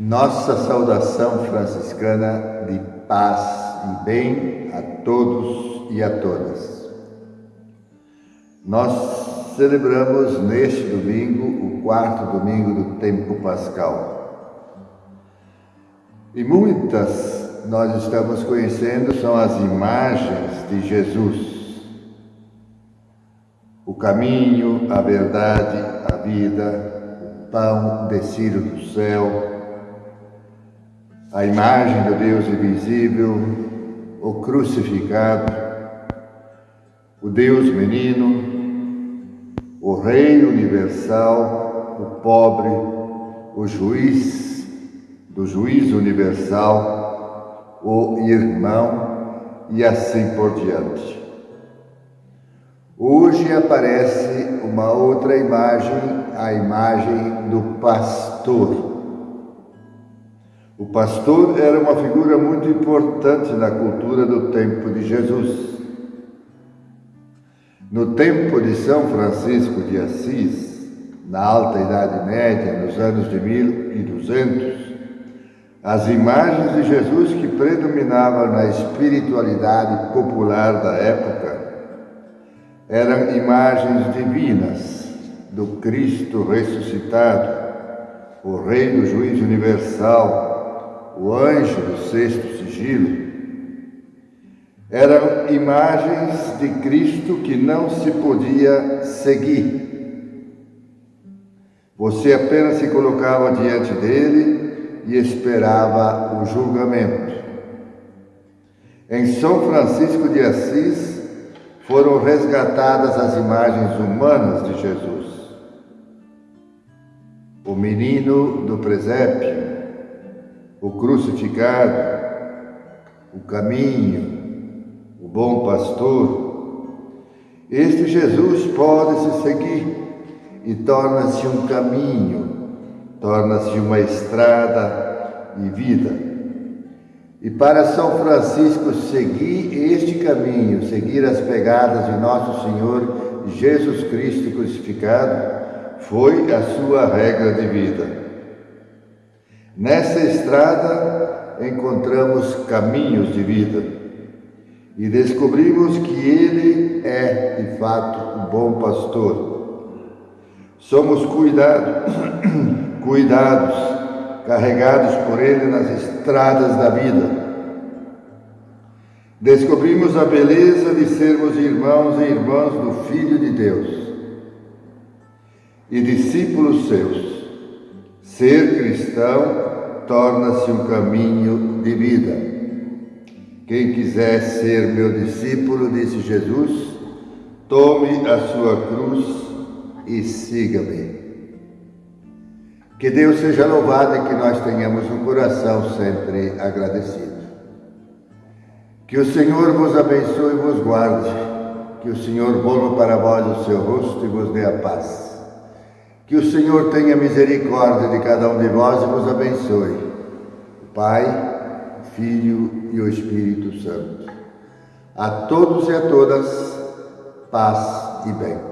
Nossa saudação franciscana de paz e bem a todos e a todas. Nós celebramos neste domingo o quarto domingo do tempo pascal. E muitas nós estamos conhecendo são as imagens de Jesus. O caminho, a verdade, a vida, o pão descido do céu, a imagem do Deus invisível, o crucificado, o Deus menino, o Rei universal, o pobre, o juiz do juiz universal, o irmão e assim por diante. Hoje aparece uma outra imagem, a imagem do pastor o pastor era uma figura muito importante na cultura do tempo de Jesus. No tempo de São Francisco de Assis, na Alta Idade Média, nos anos de 1200, as imagens de Jesus que predominavam na espiritualidade popular da época eram imagens divinas do Cristo ressuscitado, o Rei do Juiz Universal, o anjo do sexto sigilo, eram imagens de Cristo que não se podia seguir. Você apenas se colocava diante dele e esperava o julgamento. Em São Francisco de Assis foram resgatadas as imagens humanas de Jesus. O menino do presépio, o crucificado, o caminho, o bom pastor. Este Jesus pode se seguir e torna-se um caminho, torna-se uma estrada e vida. E para São Francisco seguir este caminho, seguir as pegadas de nosso Senhor Jesus Cristo crucificado, foi a sua regra de vida. Nessa estrada encontramos caminhos de vida e descobrimos que Ele é, de fato, um bom pastor. Somos cuidados, cuidados, carregados por Ele nas estradas da vida. Descobrimos a beleza de sermos irmãos e irmãs do Filho de Deus e discípulos seus. Ser cristão torna-se um caminho de vida. Quem quiser ser meu discípulo, disse Jesus, tome a sua cruz e siga-me. Que Deus seja louvado e que nós tenhamos um coração sempre agradecido. Que o Senhor vos abençoe e vos guarde. Que o Senhor volva para vós o seu rosto e vos dê a paz. Que o Senhor tenha misericórdia de cada um de vós e vos abençoe. Pai, Filho e o Espírito Santo. A todos e a todas, paz e bem.